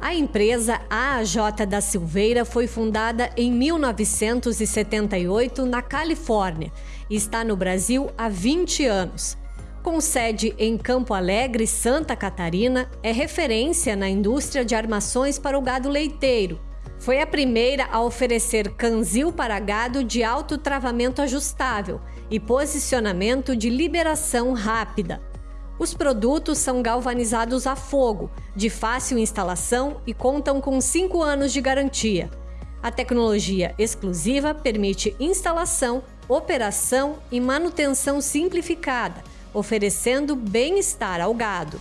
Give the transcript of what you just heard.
A empresa AJ da Silveira foi fundada em 1978 na Califórnia e está no Brasil há 20 anos. Com sede em Campo Alegre, Santa Catarina, é referência na indústria de armações para o gado leiteiro. Foi a primeira a oferecer canzil para gado de alto travamento ajustável e posicionamento de liberação rápida. Os produtos são galvanizados a fogo, de fácil instalação e contam com 5 anos de garantia. A tecnologia exclusiva permite instalação, operação e manutenção simplificada, oferecendo bem-estar ao gado.